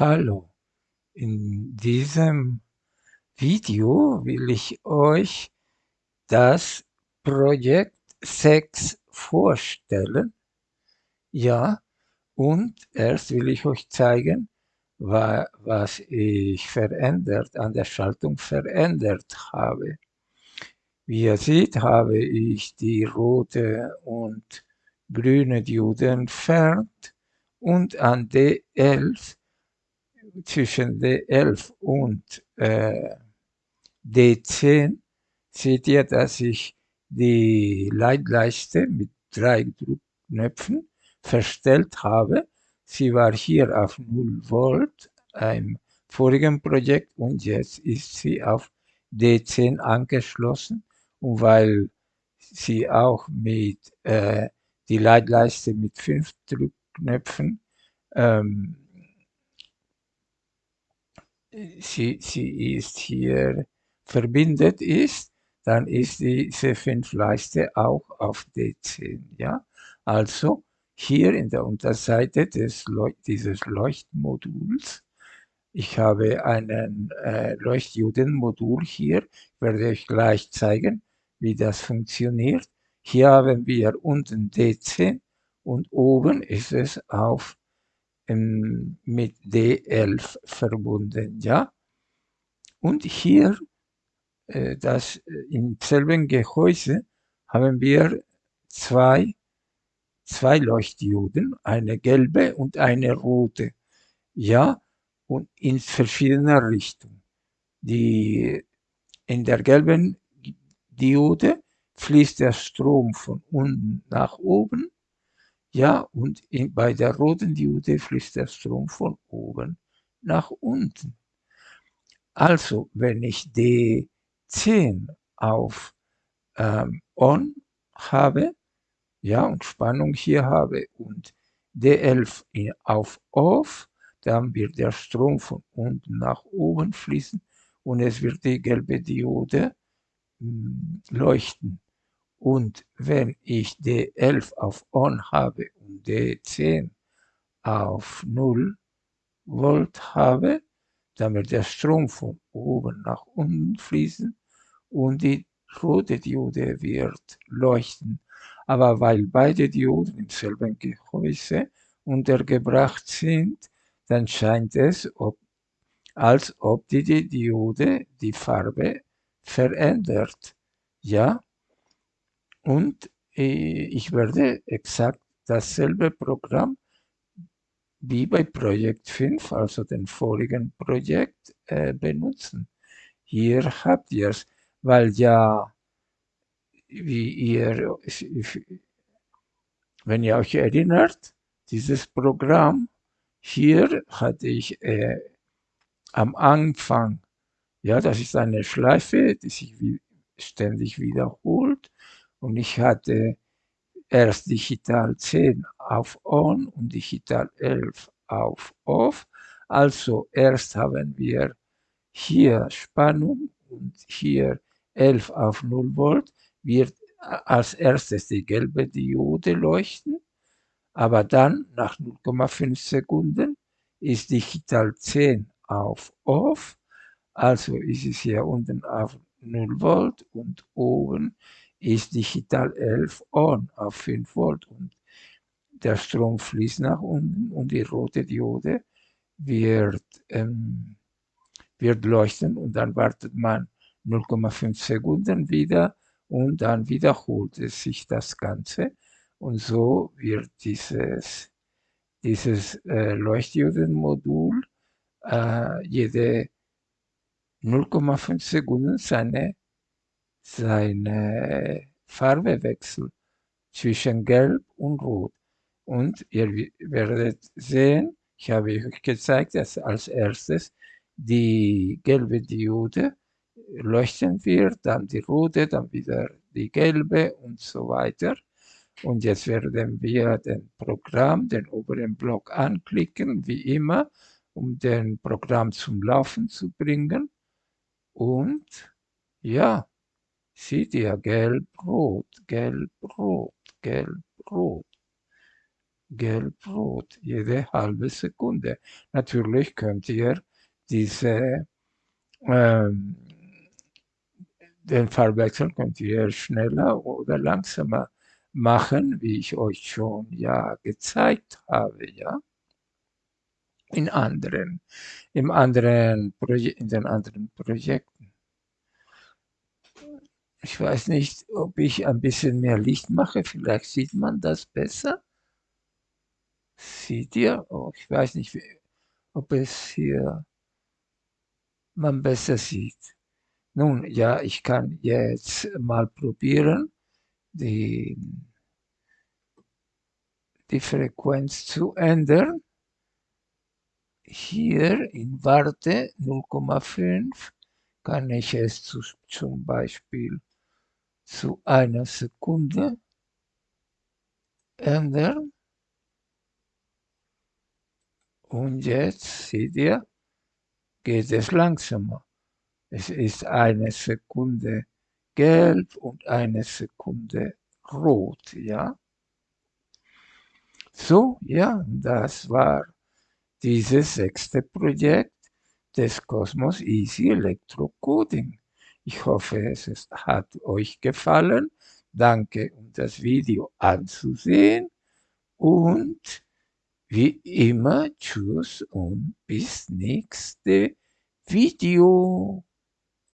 Hallo, in diesem Video will ich euch das Projekt 6 vorstellen. Ja, und erst will ich euch zeigen, was ich verändert, an der Schaltung verändert habe. Wie ihr seht, habe ich die rote und grüne Diode entfernt und an D11 zwischen D11 und äh, D10 seht ihr, dass ich die Leitleiste mit drei Druckknöpfen verstellt habe. Sie war hier auf 0 Volt im vorigen Projekt und jetzt ist sie auf D10 angeschlossen und weil sie auch mit äh, die Leitleiste mit fünf Druckknöpfen ähm, sie, sie ist hier verbindet ist, dann ist diese 5 Leiste auch auf D10. Ja? Also hier in der Unterseite des Leuch dieses Leuchtmoduls, ich habe einen äh, Leuchtdiodenmodul hier, werde euch gleich zeigen, wie das funktioniert. Hier haben wir unten D10 und oben ist es auf mit D11 verbunden, ja. Und hier, äh, das, äh, im selben Gehäuse haben wir zwei, zwei Leuchtdioden, eine gelbe und eine rote, ja, und in verschiedener Richtung. Die, in der gelben Diode fließt der Strom von unten nach oben ja, und in, bei der roten Diode fließt der Strom von oben nach unten. Also, wenn ich D10 auf ähm, On habe, ja, und Spannung hier habe und D11 auf Off, dann wird der Strom von unten nach oben fließen und es wird die gelbe Diode mh, hm, leuchten. Und wenn ich D11 auf On habe und D10 auf 0 Volt habe, dann wird der Strom von oben nach unten fließen und die rote Diode wird leuchten. Aber weil beide Dioden im selben Gehäuse untergebracht sind, dann scheint es, ob, als ob die, die Diode die Farbe verändert. Ja, und äh, ich werde exakt dasselbe Programm wie bei Projekt 5, also dem vorigen Projekt, äh, benutzen. Hier habt ihr es, weil ja, wie ihr, wenn ihr euch erinnert, dieses Programm hier hatte ich äh, am Anfang, ja, das ist eine Schleife, die sich wie, ständig wiederholt und ich hatte erst Digital 10 auf On und Digital 11 auf Off. Also erst haben wir hier Spannung und hier 11 auf 0 Volt wird als erstes die gelbe Diode leuchten, aber dann nach 0,5 Sekunden ist Digital 10 auf Off, also ist es hier unten auf 0 Volt und oben ist Digital 11 on auf 5 Volt. Und der Strom fließt nach unten und die rote Diode wird, ähm, wird leuchten und dann wartet man 0,5 Sekunden wieder und dann wiederholt es sich das Ganze. Und so wird dieses, dieses äh, Leuchtdiodenmodul äh, jede 0,5 Sekunden seine seine Farbe wechselt zwischen Gelb und Rot. Und ihr werdet sehen, ich habe euch gezeigt, dass als erstes die gelbe Diode leuchten wird, dann die rote, dann wieder die gelbe und so weiter. Und jetzt werden wir den Programm, den oberen Block anklicken, wie immer, um den Programm zum Laufen zu bringen. Und ja, Seht ihr, gelb, rot, gelb, rot, gelb, rot. gelb-rot, jede halbe Sekunde. Natürlich könnt ihr diese ähm, den Farbwechsel könnt ihr schneller oder langsamer machen, wie ich euch schon ja gezeigt habe, ja. In anderen, im anderen in den anderen Projekten. Ich weiß nicht, ob ich ein bisschen mehr Licht mache, vielleicht sieht man das besser. Seht ihr? Oh, ich weiß nicht, ob es hier man besser sieht. Nun, ja, ich kann jetzt mal probieren, die, die Frequenz zu ändern. Hier in Warte 0,5 kann ich es zu, zum Beispiel zu einer Sekunde ändern. Und jetzt seht ihr, geht es langsamer. Es ist eine Sekunde gelb und eine Sekunde rot, ja. So, ja, das war dieses sechste Projekt des Cosmos Easy Electrocoding. Ich hoffe, es ist, hat euch gefallen. Danke, um das Video anzusehen. Und wie immer, tschüss und bis nächste Video.